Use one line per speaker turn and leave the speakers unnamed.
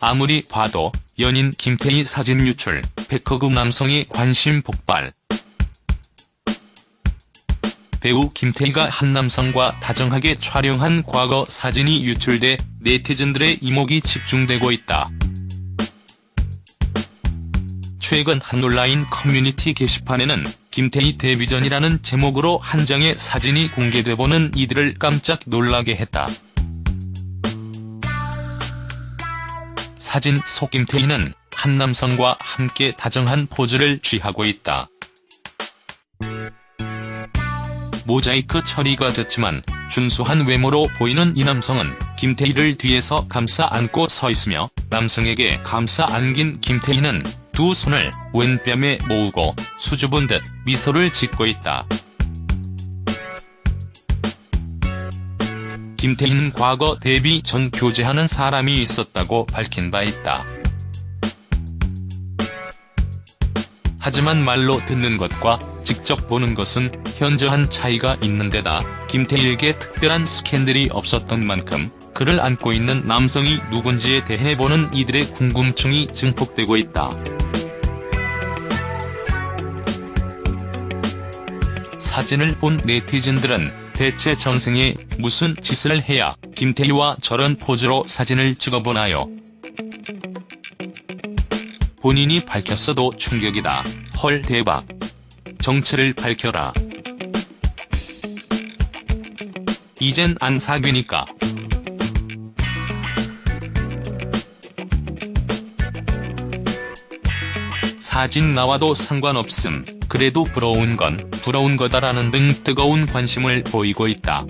아무리 봐도 연인 김태희 사진 유출, 백허그 남성의 관심 폭발. 배우 김태희가 한 남성과 다정하게 촬영한 과거 사진이 유출돼 네티즌들의 이목이 집중되고 있다. 최근 한 온라인 커뮤니티 게시판에는 김태희 데뷔 전이라는 제목으로 한 장의 사진이 공개돼 보는 이들을 깜짝 놀라게 했다. 사진 속 김태희는 한 남성과 함께 다정한 포즈를 취하고 있다. 모자이크 처리가 됐지만 준수한 외모로 보이는 이 남성은 김태희를 뒤에서 감싸 안고 서 있으며 남성에게 감싸 안긴 김태희는 두 손을 왼뺨에 모으고 수줍은 듯 미소를 짓고 있다. 김태희는 과거 데뷔 전 교제하는 사람이 있었다고 밝힌 바 있다. 하지만 말로 듣는 것과 직접 보는 것은 현저한 차이가 있는 데다 김태희에게 특별한 스캔들이 없었던 만큼 그를 안고 있는 남성이 누군지에 대해 보는 이들의 궁금증이 증폭되고 있다. 사진을 본 네티즌들은 대체 전생에 무슨 짓을 해야 김태희와 저런 포즈로 사진을 찍어보나요? 본인이 밝혔어도 충격이다. 헐 대박. 정체를 밝혀라. 이젠 안 사귀니까. 사진 나와도 상관없음. 그래도 부러운 건 부러운 거다라는 등 뜨거운 관심을 보이고 있다.